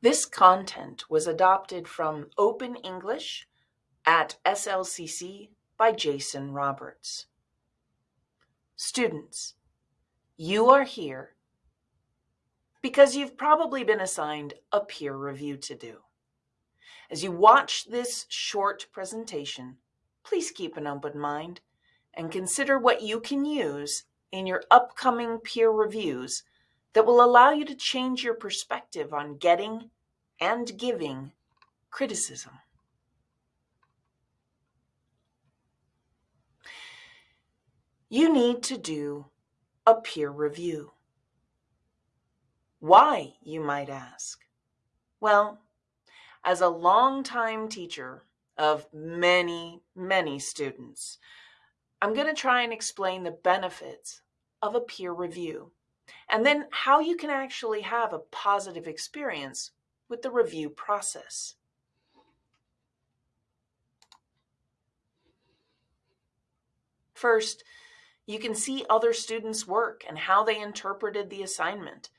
This content was adopted from Open English at SLCC by Jason Roberts. Students, you are here because you've probably been assigned a peer review to do. As you watch this short presentation, please keep an open mind and consider what you can use in your upcoming peer reviews that will allow you to change your perspective on getting and giving criticism. You need to do a peer review. Why, you might ask? Well, as a longtime teacher of many, many students, I'm going to try and explain the benefits of a peer review and then how you can actually have a positive experience with the review process. First, you can see other students' work and how they interpreted the assignment.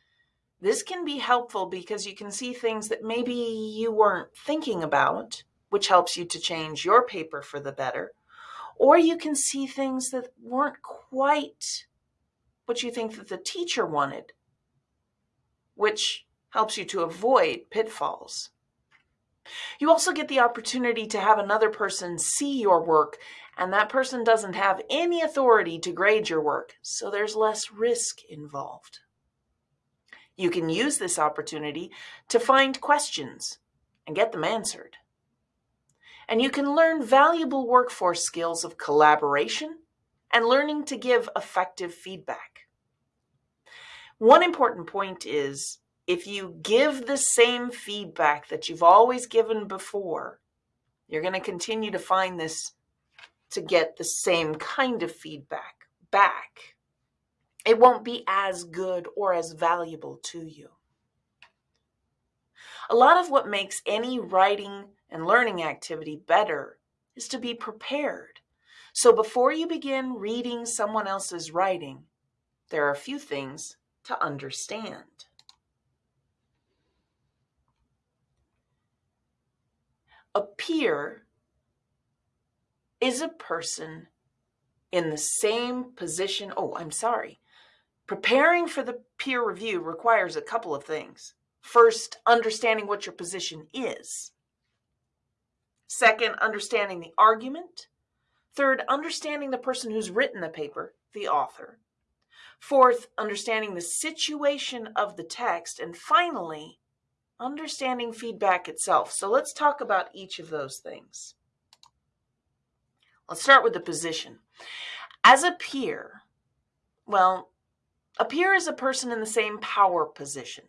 This can be helpful because you can see things that maybe you weren't thinking about, which helps you to change your paper for the better. Or you can see things that weren't quite what you think that the teacher wanted, which helps you to avoid pitfalls. You also get the opportunity to have another person see your work, and that person doesn't have any authority to grade your work, so there's less risk involved. You can use this opportunity to find questions and get them answered. And you can learn valuable workforce skills of collaboration and learning to give effective feedback. One important point is if you give the same feedback that you've always given before, you're going to continue to find this to get the same kind of feedback back it won't be as good or as valuable to you. A lot of what makes any writing and learning activity better is to be prepared. So before you begin reading someone else's writing, there are a few things to understand. A peer is a person in the same position. Oh, I'm sorry. Preparing for the peer review requires a couple of things. First, understanding what your position is. Second, understanding the argument. Third, understanding the person who's written the paper, the author. Fourth, understanding the situation of the text. And finally, understanding feedback itself. So let's talk about each of those things. Let's start with the position. As a peer, well, a peer is a person in the same power position.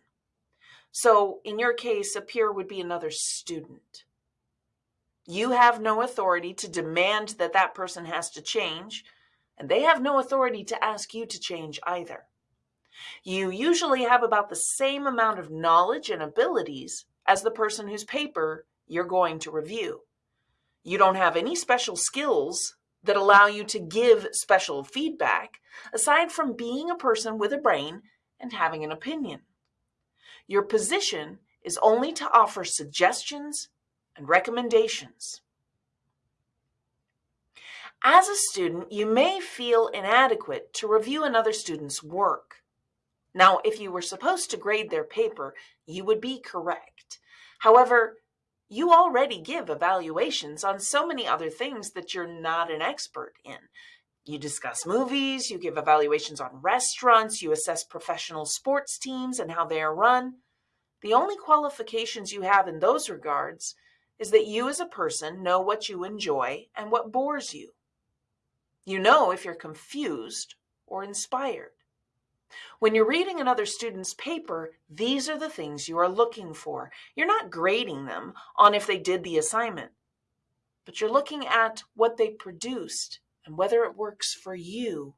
So in your case, a peer would be another student. You have no authority to demand that that person has to change, and they have no authority to ask you to change either. You usually have about the same amount of knowledge and abilities as the person whose paper you're going to review. You don't have any special skills that allow you to give special feedback, aside from being a person with a brain and having an opinion. Your position is only to offer suggestions and recommendations. As a student, you may feel inadequate to review another student's work. Now, if you were supposed to grade their paper, you would be correct. However, you already give evaluations on so many other things that you're not an expert in. You discuss movies, you give evaluations on restaurants, you assess professional sports teams and how they are run. The only qualifications you have in those regards is that you as a person know what you enjoy and what bores you. You know if you're confused or inspired. When you're reading another student's paper, these are the things you are looking for. You're not grading them on if they did the assignment, but you're looking at what they produced and whether it works for you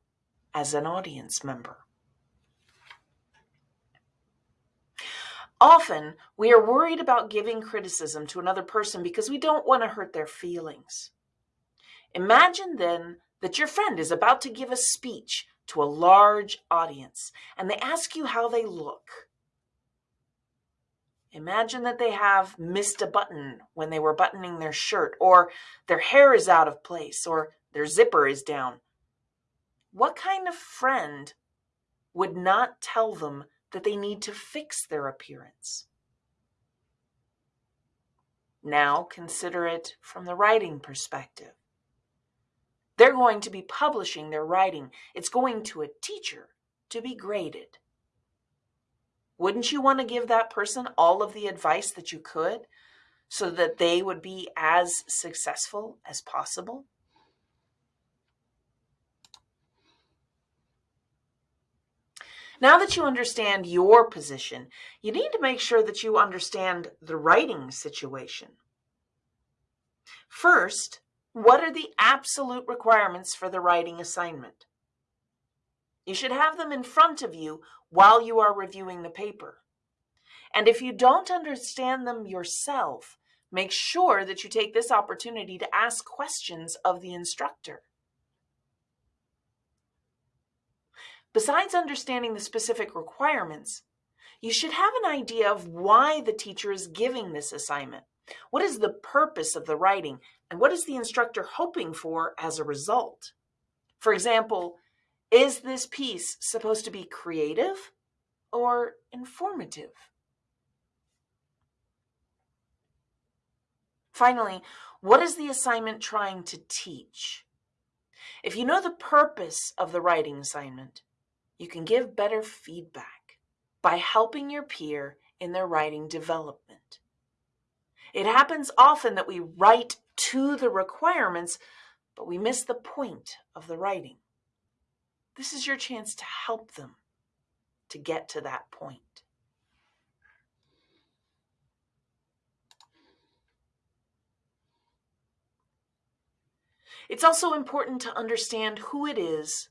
as an audience member. Often, we are worried about giving criticism to another person because we don't want to hurt their feelings. Imagine then that your friend is about to give a speech to a large audience and they ask you how they look. Imagine that they have missed a button when they were buttoning their shirt, or their hair is out of place, or their zipper is down. What kind of friend would not tell them that they need to fix their appearance? Now consider it from the writing perspective. They're going to be publishing their writing. It's going to a teacher to be graded. Wouldn't you want to give that person all of the advice that you could so that they would be as successful as possible? Now that you understand your position, you need to make sure that you understand the writing situation. First, what are the absolute requirements for the writing assignment? You should have them in front of you while you are reviewing the paper. And if you don't understand them yourself, make sure that you take this opportunity to ask questions of the instructor. Besides understanding the specific requirements, you should have an idea of why the teacher is giving this assignment. What is the purpose of the writing, and what is the instructor hoping for as a result? For example, is this piece supposed to be creative or informative? Finally, what is the assignment trying to teach? If you know the purpose of the writing assignment, you can give better feedback by helping your peer in their writing development. It happens often that we write to the requirements, but we miss the point of the writing. This is your chance to help them to get to that point. It's also important to understand who it is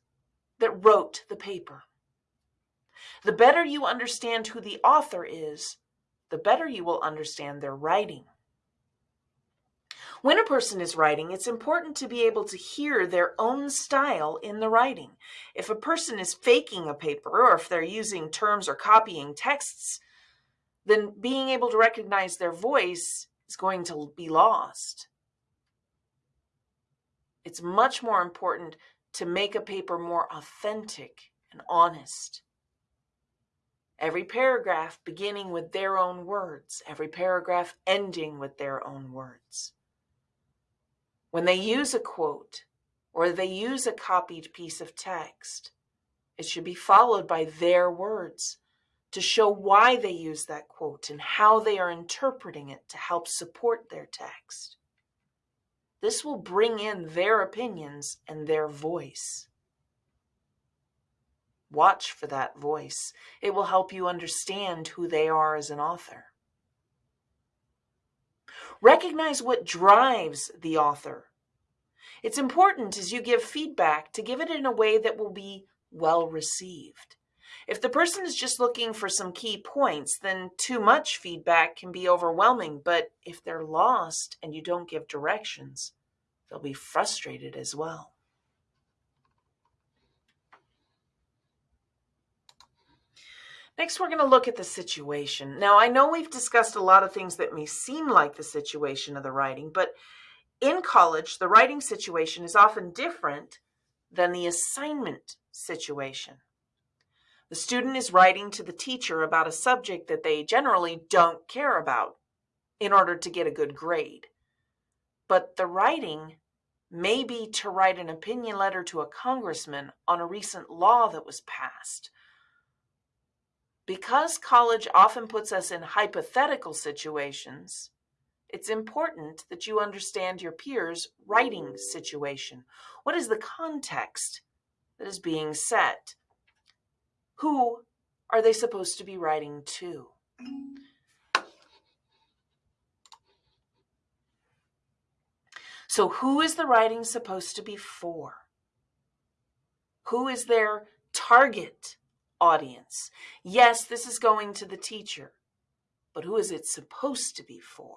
that wrote the paper. The better you understand who the author is, the better you will understand their writing. When a person is writing, it's important to be able to hear their own style in the writing. If a person is faking a paper or if they're using terms or copying texts, then being able to recognize their voice is going to be lost. It's much more important to make a paper more authentic and honest. Every paragraph beginning with their own words, every paragraph ending with their own words. When they use a quote or they use a copied piece of text, it should be followed by their words to show why they use that quote and how they are interpreting it to help support their text. This will bring in their opinions and their voice. Watch for that voice. It will help you understand who they are as an author. Recognize what drives the author. It's important as you give feedback to give it in a way that will be well received. If the person is just looking for some key points, then too much feedback can be overwhelming. But if they're lost and you don't give directions, they'll be frustrated as well. Next, we're going to look at the situation. Now, I know we've discussed a lot of things that may seem like the situation of the writing, but in college, the writing situation is often different than the assignment situation. The student is writing to the teacher about a subject that they generally don't care about in order to get a good grade. But the writing may be to write an opinion letter to a congressman on a recent law that was passed because college often puts us in hypothetical situations, it's important that you understand your peers' writing situation. What is the context that is being set? Who are they supposed to be writing to? So, who is the writing supposed to be for? Who is their target audience. Yes, this is going to the teacher, but who is it supposed to be for?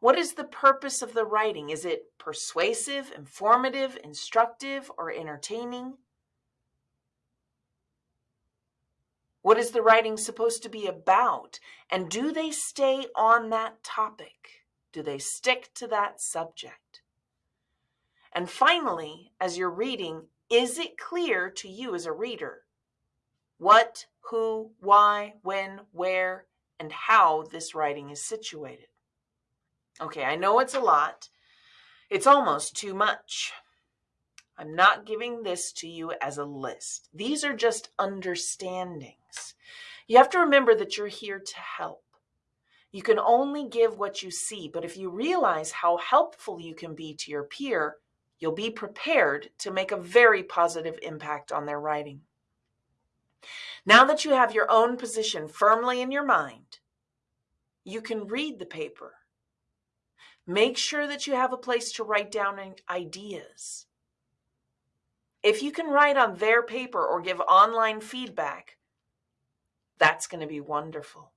What is the purpose of the writing? Is it persuasive, informative, instructive, or entertaining? What is the writing supposed to be about? And do they stay on that topic? Do they stick to that subject? And finally, as you're reading, is it clear to you as a reader what, who, why, when, where, and how this writing is situated? Okay, I know it's a lot. It's almost too much. I'm not giving this to you as a list. These are just understandings. You have to remember that you're here to help. You can only give what you see, but if you realize how helpful you can be to your peer, you'll be prepared to make a very positive impact on their writing. Now that you have your own position firmly in your mind, you can read the paper. Make sure that you have a place to write down ideas. If you can write on their paper or give online feedback, that's going to be wonderful.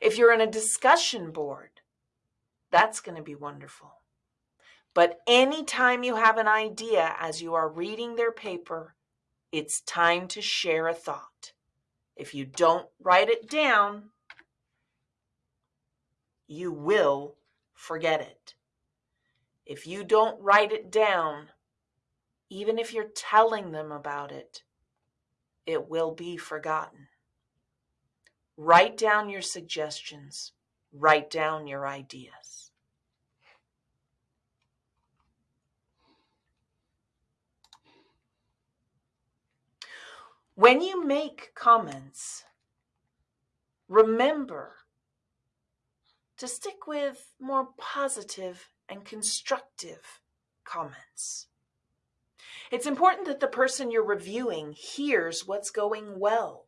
If you're in a discussion board, that's going to be wonderful. But anytime you have an idea as you are reading their paper, it's time to share a thought. If you don't write it down, you will forget it. If you don't write it down, even if you're telling them about it, it will be forgotten. Write down your suggestions, write down your ideas. When you make comments, remember to stick with more positive and constructive comments. It's important that the person you're reviewing hears what's going well.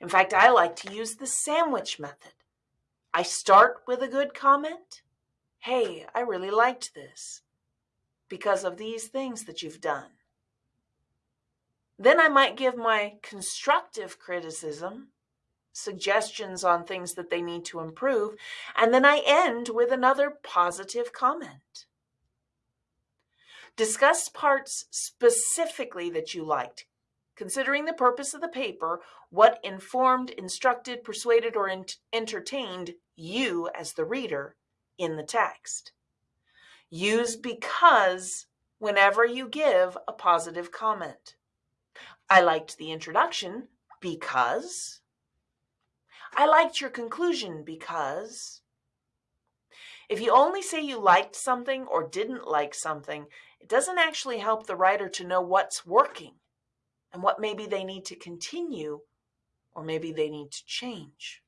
In fact, I like to use the sandwich method. I start with a good comment. Hey, I really liked this because of these things that you've done. Then I might give my constructive criticism, suggestions on things that they need to improve, and then I end with another positive comment. Discuss parts specifically that you liked, considering the purpose of the paper, what informed, instructed, persuaded, or entertained you as the reader in the text. Use because whenever you give a positive comment. I liked the introduction because. I liked your conclusion because. If you only say you liked something or didn't like something, it doesn't actually help the writer to know what's working and what maybe they need to continue or maybe they need to change.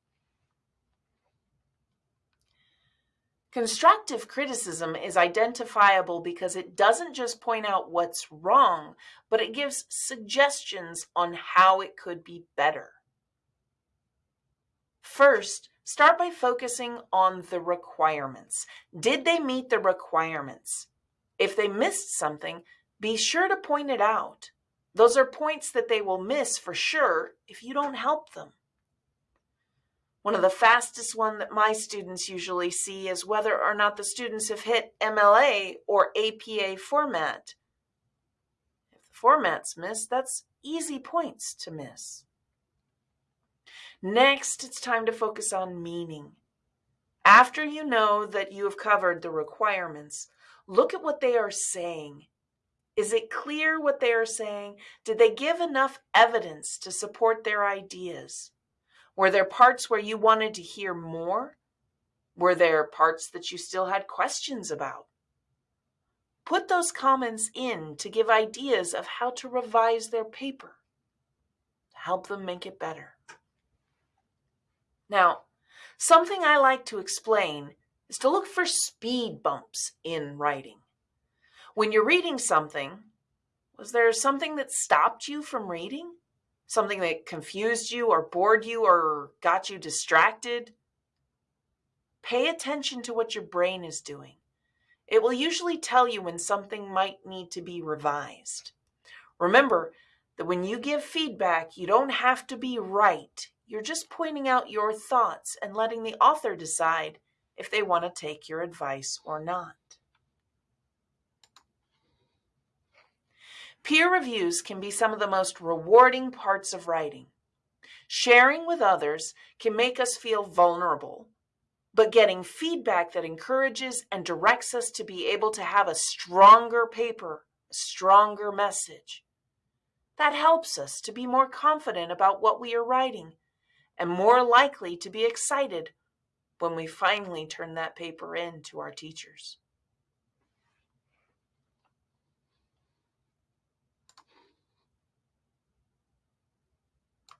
Constructive criticism is identifiable because it doesn't just point out what's wrong, but it gives suggestions on how it could be better. First, start by focusing on the requirements. Did they meet the requirements? If they missed something, be sure to point it out. Those are points that they will miss for sure if you don't help them. One of the fastest one that my students usually see is whether or not the students have hit MLA or APA format. If the format's missed, that's easy points to miss. Next, it's time to focus on meaning. After you know that you have covered the requirements, look at what they are saying. Is it clear what they are saying? Did they give enough evidence to support their ideas? Were there parts where you wanted to hear more? Were there parts that you still had questions about? Put those comments in to give ideas of how to revise their paper, to help them make it better. Now, something I like to explain is to look for speed bumps in writing. When you're reading something, was there something that stopped you from reading? something that confused you or bored you or got you distracted, pay attention to what your brain is doing. It will usually tell you when something might need to be revised. Remember that when you give feedback, you don't have to be right. You're just pointing out your thoughts and letting the author decide if they want to take your advice or not. Peer reviews can be some of the most rewarding parts of writing. Sharing with others can make us feel vulnerable, but getting feedback that encourages and directs us to be able to have a stronger paper, a stronger message. That helps us to be more confident about what we are writing and more likely to be excited when we finally turn that paper in to our teachers.